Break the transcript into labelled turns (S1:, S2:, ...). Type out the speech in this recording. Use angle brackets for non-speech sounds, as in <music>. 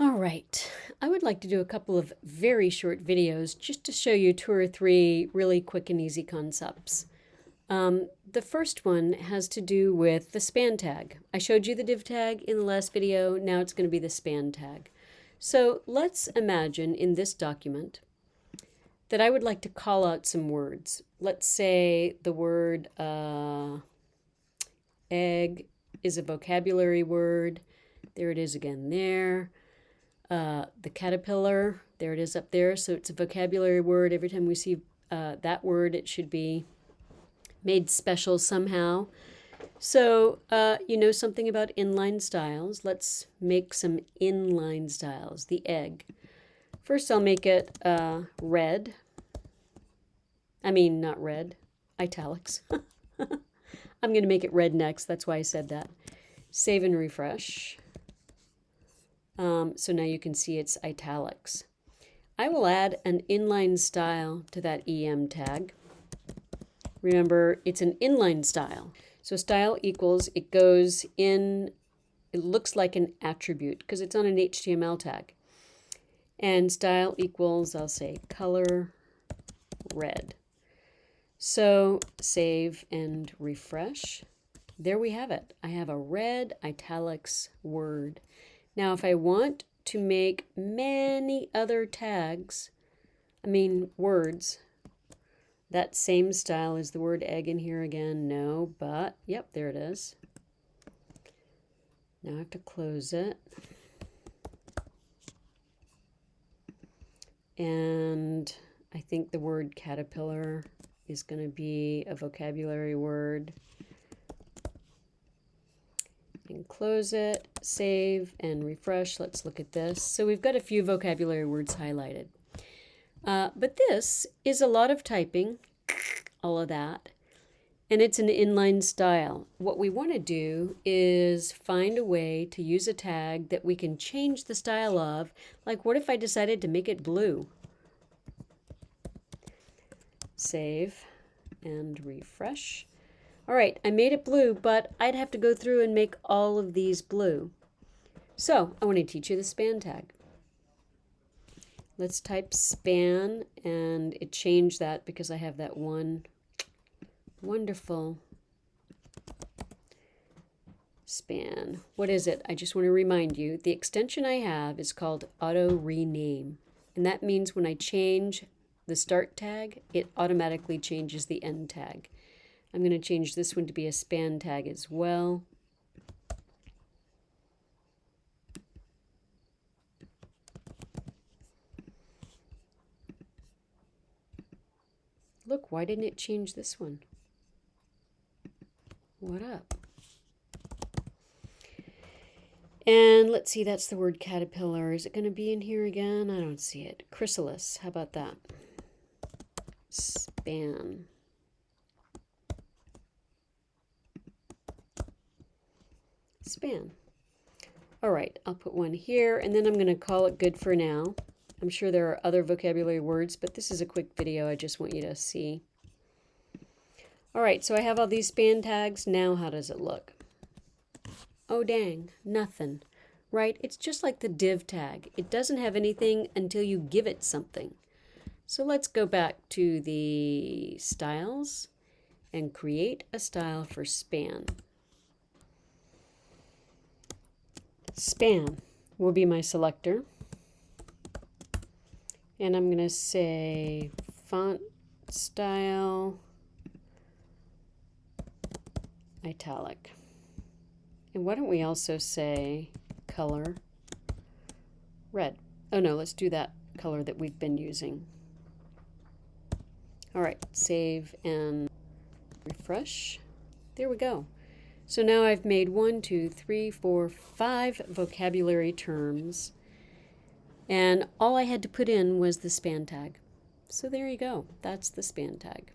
S1: All right, I would like to do a couple of very short videos just to show you two or three really quick and easy concepts. Um, the first one has to do with the span tag. I showed you the div tag in the last video, now it's going to be the span tag. So let's imagine in this document that I would like to call out some words. Let's say the word uh, egg is a vocabulary word. There it is again there. Uh, the caterpillar, there it is up there. So it's a vocabulary word. Every time we see uh, that word, it should be made special somehow. So uh, you know something about inline styles. Let's make some inline styles. The egg. First I'll make it uh, red. I mean, not red, italics. <laughs> I'm going to make it red next. That's why I said that. Save and refresh. Um, so now you can see it's italics. I will add an inline style to that EM tag. Remember, it's an inline style. So style equals, it goes in, it looks like an attribute because it's on an HTML tag. And style equals, I'll say color red. So save and refresh. There we have it. I have a red italics word. Now, if I want to make many other tags, I mean words, that same style is the word egg in here again. No, but, yep, there it is. Now I have to close it. And I think the word caterpillar is going to be a vocabulary word and close it, save, and refresh. Let's look at this. So we've got a few vocabulary words highlighted. Uh, but this is a lot of typing, all of that, and it's an inline style. What we want to do is find a way to use a tag that we can change the style of. Like what if I decided to make it blue? Save and refresh. All right, I made it blue, but I'd have to go through and make all of these blue. So I want to teach you the span tag. Let's type span, and it changed that because I have that one wonderful span. What is it? I just want to remind you, the extension I have is called auto rename. And that means when I change the start tag, it automatically changes the end tag. I'm going to change this one to be a span tag as well. Look, why didn't it change this one? What up? And let's see, that's the word caterpillar. Is it going to be in here again? I don't see it. Chrysalis, how about that? Span. Span. All right, I'll put one here, and then I'm going to call it good for now. I'm sure there are other vocabulary words, but this is a quick video I just want you to see. All right, so I have all these span tags. Now how does it look? Oh, dang, nothing. Right? It's just like the div tag. It doesn't have anything until you give it something. So let's go back to the styles and create a style for span. Span will be my selector. And I'm going to say font style italic. And why don't we also say color red? Oh no, let's do that color that we've been using. All right, save and refresh. There we go. So now I've made one, two, three, four, five vocabulary terms. And all I had to put in was the span tag. So there you go. That's the span tag.